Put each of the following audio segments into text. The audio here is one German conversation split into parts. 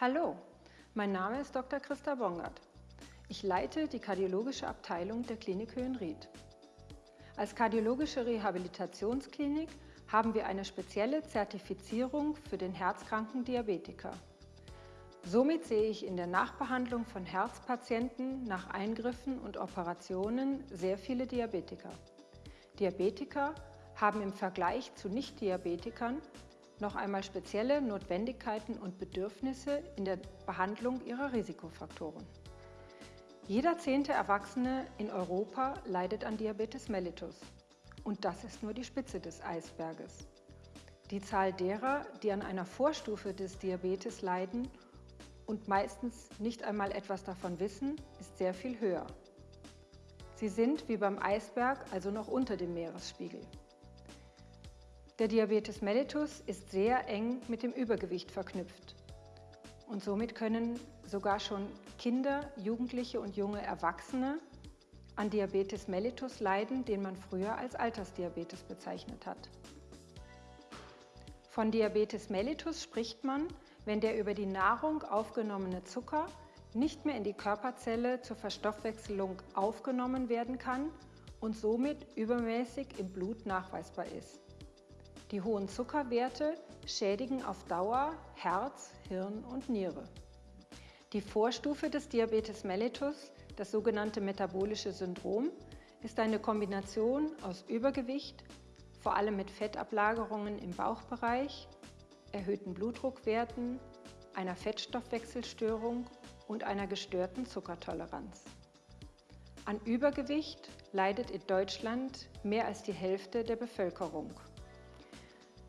Hallo, mein Name ist Dr. Christa Bongert. Ich leite die kardiologische Abteilung der Klinik Höhenried. Als kardiologische Rehabilitationsklinik haben wir eine spezielle Zertifizierung für den herzkranken Diabetiker. Somit sehe ich in der Nachbehandlung von Herzpatienten nach Eingriffen und Operationen sehr viele Diabetiker. Diabetiker haben im Vergleich zu Nicht-Diabetikern noch einmal spezielle Notwendigkeiten und Bedürfnisse in der Behandlung ihrer Risikofaktoren. Jeder zehnte Erwachsene in Europa leidet an Diabetes mellitus. Und das ist nur die Spitze des Eisberges. Die Zahl derer, die an einer Vorstufe des Diabetes leiden und meistens nicht einmal etwas davon wissen, ist sehr viel höher. Sie sind wie beim Eisberg also noch unter dem Meeresspiegel. Der Diabetes mellitus ist sehr eng mit dem Übergewicht verknüpft. Und somit können sogar schon Kinder, Jugendliche und junge Erwachsene an Diabetes mellitus leiden, den man früher als Altersdiabetes bezeichnet hat. Von Diabetes mellitus spricht man, wenn der über die Nahrung aufgenommene Zucker nicht mehr in die Körperzelle zur Verstoffwechselung aufgenommen werden kann und somit übermäßig im Blut nachweisbar ist. Die hohen Zuckerwerte schädigen auf Dauer Herz, Hirn und Niere. Die Vorstufe des Diabetes mellitus, das sogenannte metabolische Syndrom, ist eine Kombination aus Übergewicht, vor allem mit Fettablagerungen im Bauchbereich, erhöhten Blutdruckwerten, einer Fettstoffwechselstörung und einer gestörten Zuckertoleranz. An Übergewicht leidet in Deutschland mehr als die Hälfte der Bevölkerung.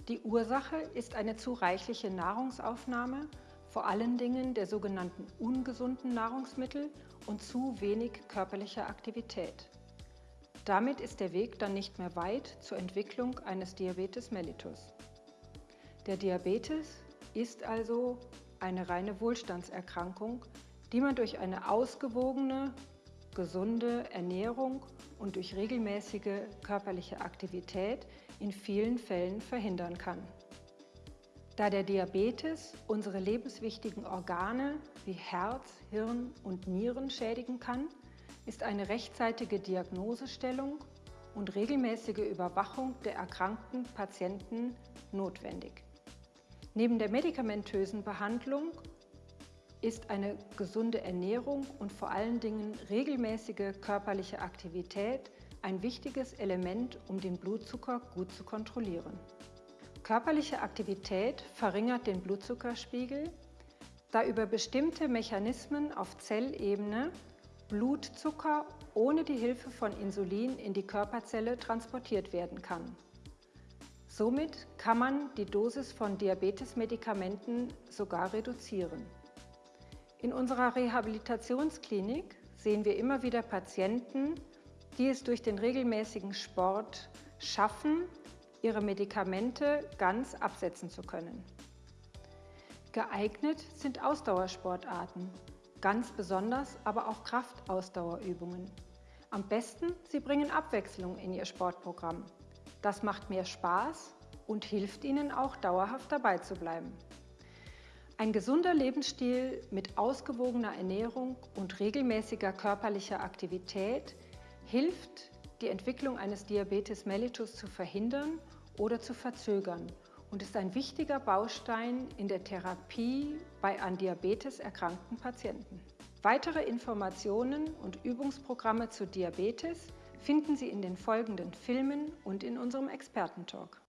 Die Ursache ist eine zu reichliche Nahrungsaufnahme, vor allen Dingen der sogenannten ungesunden Nahrungsmittel und zu wenig körperlicher Aktivität. Damit ist der Weg dann nicht mehr weit zur Entwicklung eines Diabetes mellitus. Der Diabetes ist also eine reine Wohlstandserkrankung, die man durch eine ausgewogene, gesunde Ernährung und durch regelmäßige körperliche Aktivität in vielen Fällen verhindern kann. Da der Diabetes unsere lebenswichtigen Organe wie Herz, Hirn und Nieren schädigen kann, ist eine rechtzeitige Diagnosestellung und regelmäßige Überwachung der erkrankten Patienten notwendig. Neben der medikamentösen Behandlung ist eine gesunde Ernährung und vor allen Dingen regelmäßige körperliche Aktivität ein wichtiges Element, um den Blutzucker gut zu kontrollieren. Körperliche Aktivität verringert den Blutzuckerspiegel, da über bestimmte Mechanismen auf Zellebene Blutzucker ohne die Hilfe von Insulin in die Körperzelle transportiert werden kann. Somit kann man die Dosis von Diabetesmedikamenten sogar reduzieren. In unserer Rehabilitationsklinik sehen wir immer wieder Patienten, die es durch den regelmäßigen Sport schaffen, ihre Medikamente ganz absetzen zu können. Geeignet sind Ausdauersportarten, ganz besonders aber auch Kraftausdauerübungen. Am besten, Sie bringen Abwechslung in Ihr Sportprogramm. Das macht mehr Spaß und hilft Ihnen auch dauerhaft dabei zu bleiben. Ein gesunder Lebensstil mit ausgewogener Ernährung und regelmäßiger körperlicher Aktivität hilft, die Entwicklung eines Diabetes mellitus zu verhindern oder zu verzögern und ist ein wichtiger Baustein in der Therapie bei an Diabetes erkrankten Patienten. Weitere Informationen und Übungsprogramme zu Diabetes finden Sie in den folgenden Filmen und in unserem Expertentalk.